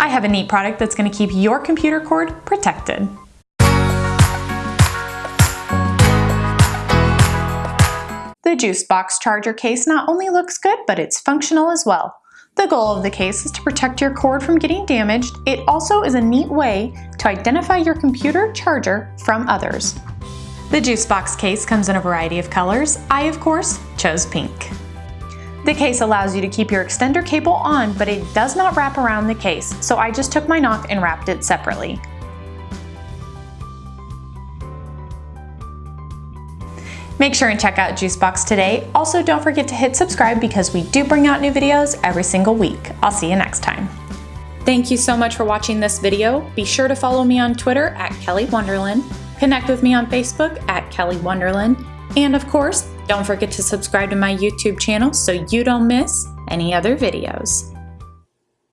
I have a neat product that's going to keep your computer cord protected. The JuiceBox charger case not only looks good, but it's functional as well. The goal of the case is to protect your cord from getting damaged. It also is a neat way to identify your computer charger from others. The JuiceBox case comes in a variety of colors. I, of course, chose pink. The case allows you to keep your extender cable on, but it does not wrap around the case, so I just took my knock and wrapped it separately. Make sure and check out Juicebox today. Also, don't forget to hit subscribe because we do bring out new videos every single week. I'll see you next time. Thank you so much for watching this video. Be sure to follow me on Twitter at Kelly Wonderland, connect with me on Facebook at Kelly Wonderland, and of course, don't forget to subscribe to my YouTube channel so you don't miss any other videos.